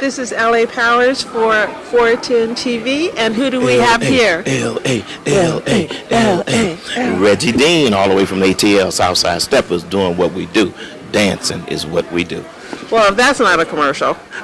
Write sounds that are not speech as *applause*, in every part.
This is LA Powers for 410 TV. And who do we have here? L.A. L.A. L.A. Reggie Dean, all the way from ATL Southside Steppers, doing what we do. Dancing is what we do. Well, if that's not a commercial. *laughs*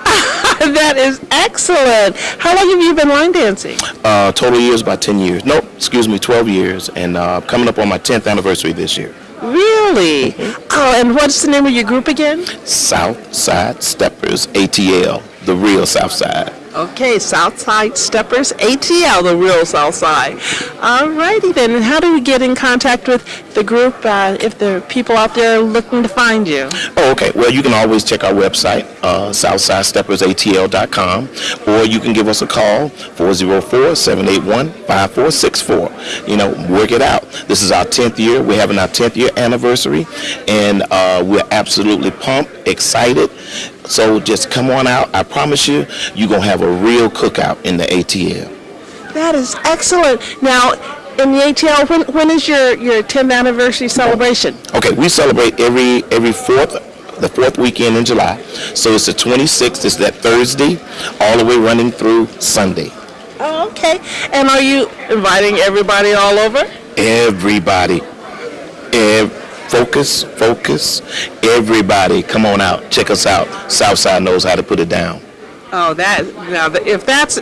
that is excellent. How long have you been line dancing? Uh, total years about 10 years. Nope, excuse me, 12 years. And uh, coming up on my 10th anniversary this year. Really? Oh, and what's the name of your group again? Southside Steppers, ATL, the real South Side. Okay, Southside Steppers, ATL, the real Southside. All righty then. And how do we get in contact with the group uh, if there are people out there looking to find you? Oh, okay. Well, you can always check our website, uh, SouthsideSteppersATL.com, or you can give us a call, 404-781-5464. You know, work it out. This is our 10th year. We're having our 10th year anniversary, and uh, we're absolutely pumped, excited. So just come on out. I promise you, you're going to have a real cookout in the ATL. That is excellent. Now, in the ATL, when, when is your, your 10th anniversary celebration? Okay, we celebrate every every fourth the fourth weekend in July. So it's the 26th. It's that Thursday, all the way running through Sunday. Oh, okay. And are you inviting everybody all over? Everybody, ev- focus, focus. Everybody, come on out. Check us out. Southside knows how to put it down. Oh, that now if that's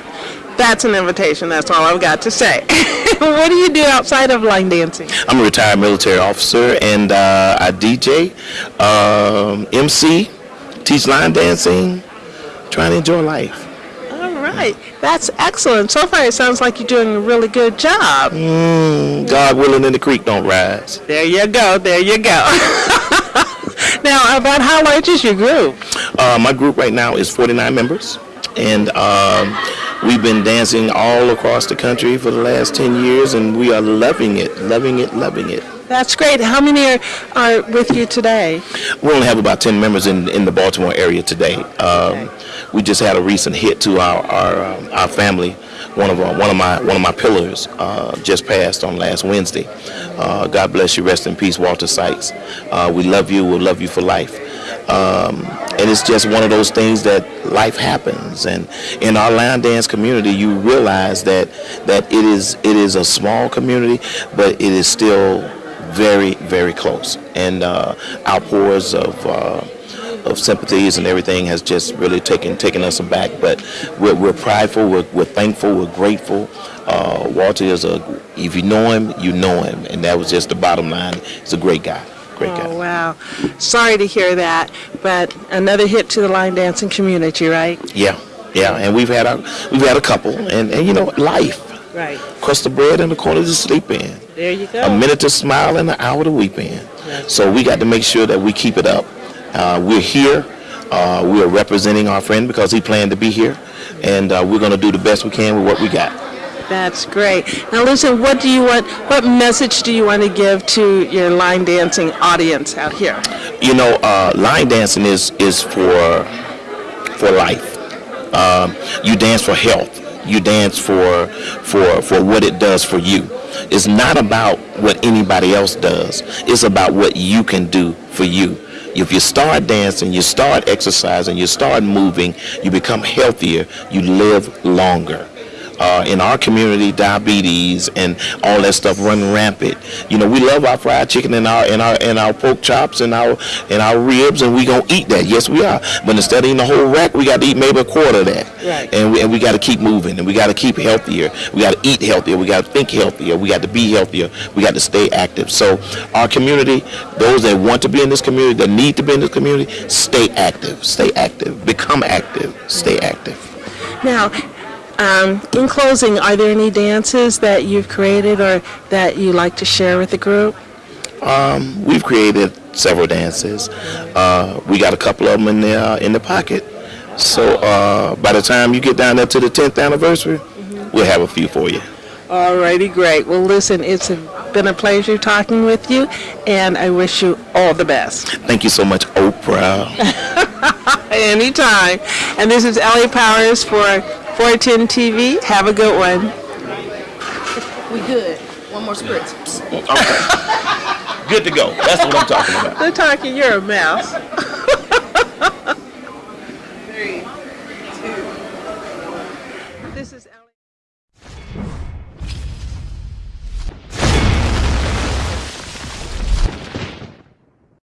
that's an invitation. That's all I've got to say. *laughs* what do you do outside of line dancing? I'm a retired military officer, and uh, I DJ, um, MC, teach line dancing, trying to enjoy life. Right, that's excellent. So far, it sounds like you're doing a really good job. Mm, God willing, and the creek don't rise. There you go. There you go. *laughs* now, about how large is your group? Uh, my group right now is 49 members, and um, we've been dancing all across the country for the last 10 years, and we are loving it, loving it, loving it. That's great. How many are, are with you today? We only have about 10 members in, in the Baltimore area today. Um, We just had a recent hit to our our, um, our family. One of our, one of my one of my pillars uh, just passed on last Wednesday. Uh, God bless you. Rest in peace, Walter Sykes. Uh, we love you. We'll love you for life. Um, and it's just one of those things that life happens. And in our line dance community, you realize that that it is it is a small community, but it is still very very close. And uh, outpours of uh, of sympathies and everything has just really taken taken us aback. But we're, we're prideful, we're, we're thankful, we're grateful. Uh, Walter is a, if you know him, you know him, and that was just the bottom line. He's a great guy, great guy. Oh, guy. wow. Sorry to hear that, but another hit to the line dancing community, right? Yeah, yeah, and we've had a we've had a couple, and, and you know, life. Right. Crust of bread and the corner to sleep in. There you go. A minute to smile and an hour to weep in. So we got to make sure that we keep it up. Uh, we're here. Uh, we are representing our friend because he planned to be here, and uh, we're going to do the best we can with what we got. That's great. Now listen, what do you want, what message do you want to give to your line dancing audience out here? You know, uh, line dancing is is for for life. Um, you dance for health. You dance for for for what it does for you. It's not about what anybody else does. It's about what you can do for you. If you start dancing, you start exercising, you start moving, you become healthier, you live longer. Uh, in our community, diabetes and all that stuff run rampant. You know, we love our fried chicken and our and our and our pork chops and our and our ribs, and we gonna eat that. Yes, we are. But instead of eating the whole rack, we got to eat maybe a quarter of that. Right. And we, and we got to keep moving, and we got to keep healthier. We got to eat healthier. We got to think healthier. We got to be healthier. We got to stay active. So our community, those that want to be in this community, that need to be in this community, stay active. Stay active. Become active. Stay active. Now, um, in closing, are there any dances that you've created or that you like to share with the group? We've created several dances. Uh, we got a couple of them in the uh, in the pocket. So uh, by the time you get down there to the 10th anniversary, we'll have a few for you. Alrighty, great. Well, listen, it's been a pleasure talking with you, and I wish you all the best. Thank you so much, Oprah. *laughs* Anytime. And this is Ellie Powers for 410 TV. Have a good one. We good. One more spritz. Okay. Good to go. That's what I'm talking about. They're talking, you're a mouse.